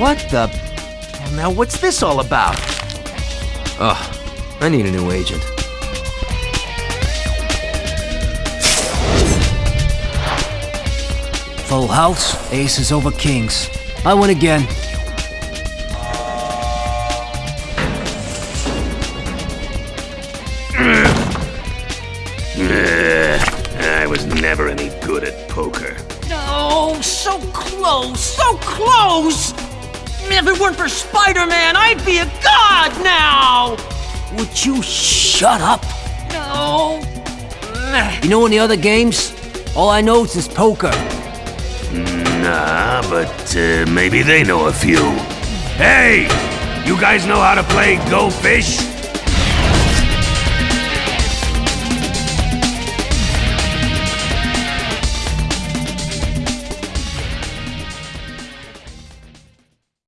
What the? Now what's this all about? Ugh, I need a new agent. Full house, aces over kings. I win again. I was never any good at poker. No, so close, so close! If it weren't for Spider-Man, I'd be a god now! Would you shut up? No. You know any other games? All I know is this poker. Nah, but uh, maybe they know a few. Hey! You guys know how to play Go Fish?